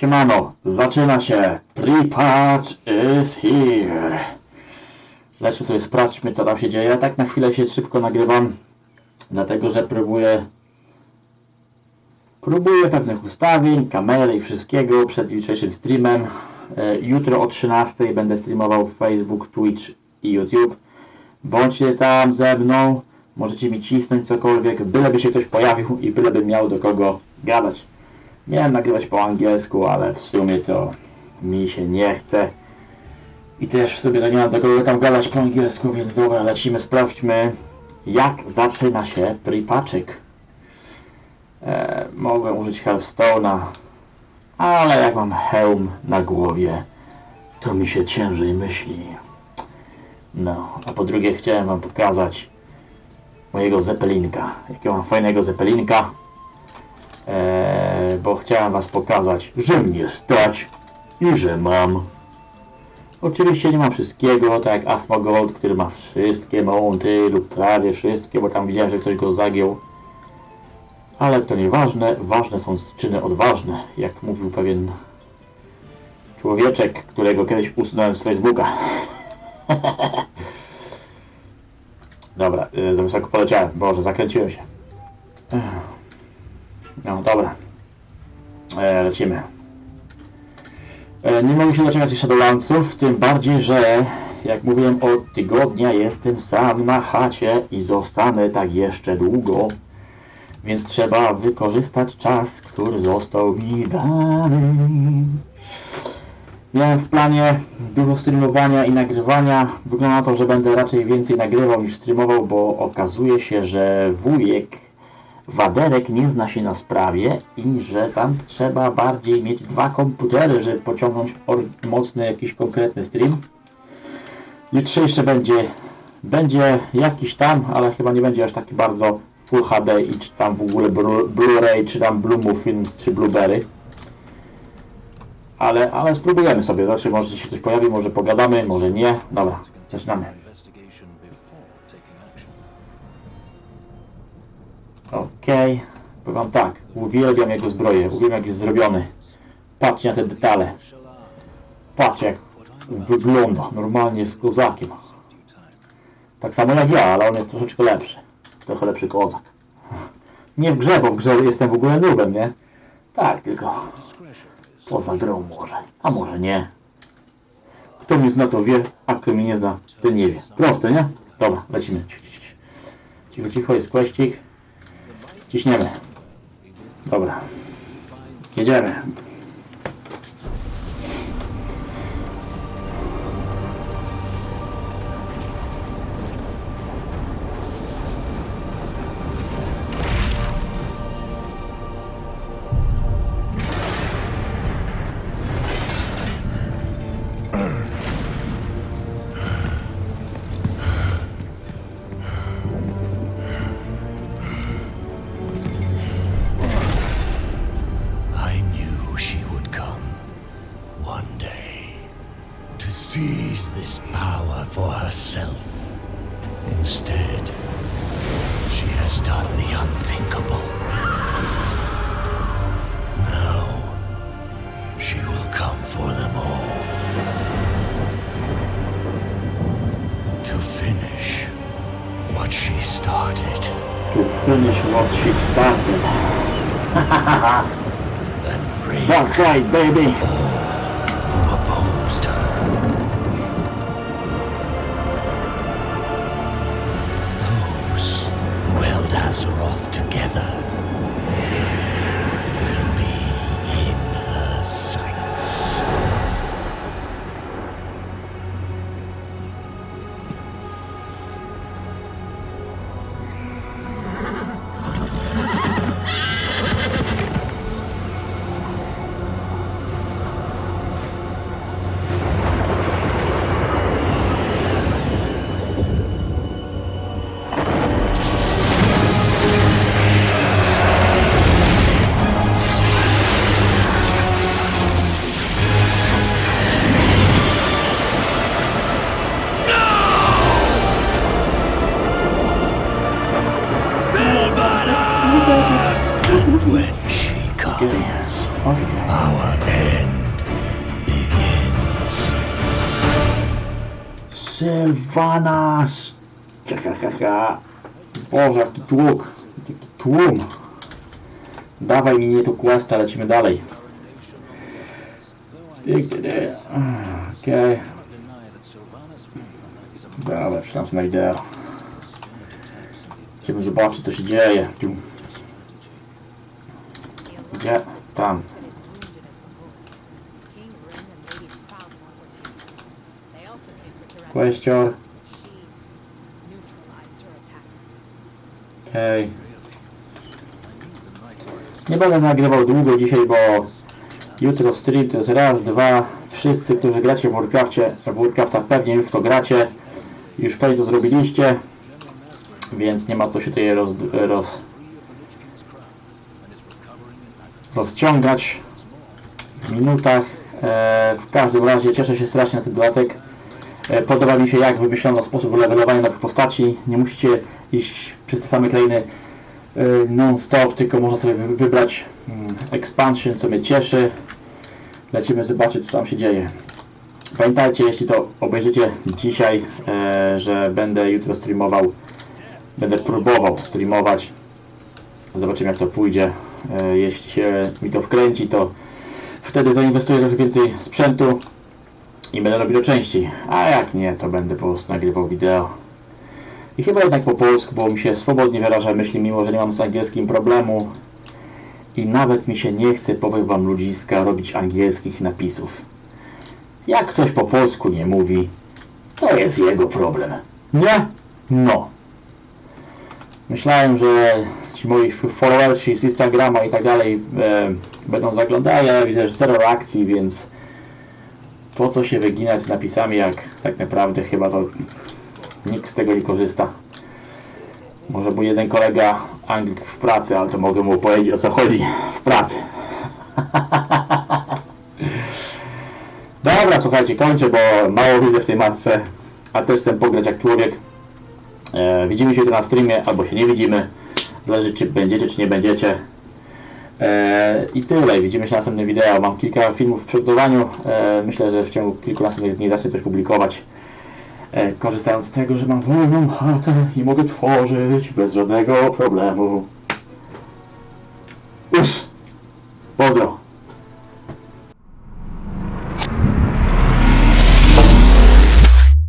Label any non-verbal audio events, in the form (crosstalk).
Siemano, zaczyna się. Pre-patch is here. Lecz sobie sprawdźmy, co tam się dzieje. Ja tak na chwilę się szybko nagrywam, dlatego że próbuję próbuję pewnych ustawień, kamery i wszystkiego przed jutrzejszym streamem. E, Jutro o 13 będę streamował Facebook, Twitch i YouTube. Bądźcie tam ze mną, możecie mi cisnąć cokolwiek, byleby się ktoś pojawił i byleby miał do kogo gadać. Miałem nagrywać po angielsku, ale w sumie to mi się nie chce. I też sobie to nie mam do kogo tam gadać po angielsku, więc dobra, lecimy, sprawdźmy jak zaczyna się pripaczyk. E, użyć Hearthstone'a, ale jak mam hełm na głowie, to mi się ciężej myśli. No, a po drugie chciałem wam pokazać mojego zepelinka. Jakiego mam fajnego zepelinka. Eee, bo chciałem was pokazać, że mnie stać i że mam. Oczywiście nie mam wszystkiego, tak jak Asmo Gold, który ma wszystkie mounty lub prawie wszystkie, bo tam widziałem, że ktoś go zagiął. Ale to nieważne, ważne są czyny odważne, jak mówił pewien człowieczek, którego kiedyś usunąłem z Facebooka. (laughs) Dobra, y, za wysoko poleciałem. Boże, zakręciłem się. No dobra. E, lecimy. E, nie mogę się doczekać Shadowlandsów, tym bardziej, że jak mówiłem od tygodnia jestem sam na chacie i zostanę tak jeszcze długo. Więc trzeba wykorzystać czas, który został mi dany. Miałem w planie dużo streamowania i nagrywania. Wygląda na to, że będę raczej więcej nagrywał niż streamował, bo okazuje się, że wujek Waderek nie zna się na sprawie i że tam trzeba bardziej mieć dwa komputery, żeby pociągnąć mocny jakiś konkretny stream. Jutrzejszy będzie, będzie jakiś tam, ale chyba nie będzie aż taki bardzo Full HD i czy tam w ogóle Blu- Blu-ray, czy tam Bluemove Films, czy Blueberry. Ale, ale spróbujemy sobie, znaczy może się coś pojawi, może pogadamy, może nie. Dobra, zaczynamy. Okej, powiem wam tak, uwielbiam jego zbroję, uwielbiam jak jest zrobiony. Patrzcie na te detale, patrzcie jak wygląda, normalnie z kozakiem. Tak samo jak ja, ale on jest troszeczkę lepszy. Trochę lepszy kozak. Nie w grze, bo w grze jestem w ogóle nubem, nie? Tak, tylko poza grą może, a może nie. Kto mnie zna to wie, a kto mnie nie zna, ten nie wie. Proste, nie? Dobra, lecimy. Cicho, cicho, jest kwestik. Ciśniemy. Dobra. Jedziemy. Instead, she has done the unthinkable. Now, she will come for them all. To finish what she started To finish what she started. (laughs) and bring Dark side, baby. だ。When she comes. Our end begins. Sylvanas! Boże, jaki tłuk. Jaki tłum. Dawaj mi nie tu questa, lecimy dalej. Okej. Dobra, przynam na wideo. Chciałbym zobaczyć co się dzieje. Gdzie? Tam. Question. Okej. Nie będę nagrywał długo dzisiaj, bo jutro stream to jest raz, dwa. Wszyscy, którzy gracie w Warcrafcie, w Warcrafta pewnie już to gracie. Już pewnie to zrobiliście. Więc nie ma co się tutaj roz, roz, rozciągać w minutach. E, w każdym razie cieszę się strasznie na ten dodatek. E, Podoba mi się jak wymyślono sposób levelowania nowych postaci. Nie musicie iść przez te same krainy e, non-stop, tylko można sobie wy- wybrać mm, expansion, co mnie cieszy. Lecimy zobaczyć, co tam się dzieje. Pamiętajcie, jeśli to obejrzycie dzisiaj, że będę jutro streamował, będę próbował streamować. Zobaczymy, jak to pójdzie. E, Jeśli się mi to wkręci, to wtedy zainwestuję trochę więcej sprzętu i będę robił to częściej. A jak nie, to będę po prostu nagrywał wideo. I chyba jednak po polsku, bo mi się swobodnie wyraża myśli, mimo że nie mam z angielskim problemu. I nawet mi się nie chce, powiem wam ludziska, robić angielskich napisów. Jak ktoś po polsku nie mówi, to jest jego problem. Nie? No. Myślałem, że ci moi followersi z Instagrama i tak dalej e, będą zaglądali, ale widzę, że zero reakcji, więc po co się wyginać z napisami, jak tak naprawdę chyba to nikt z tego nie korzysta. Może był jeden kolega Anglik w pracy, ale to mogę mu powiedzieć o co chodzi w pracy. (laughs) Dobra, słuchajcie, kończę, bo mało widzę w tej masce, a też chcę pograć jak człowiek. E, widzimy się tu na streamie, albo się nie widzimy. Zależy czy będziecie, czy nie będziecie. E, I tyle. Widzimy się w następnym wideo. Mam kilka filmów w przygotowaniu. E, myślę, że w ciągu kilku następnych dni zacznę coś publikować. E, korzystając z tego, że mam wolną chatę i mogę tworzyć bez żadnego problemu.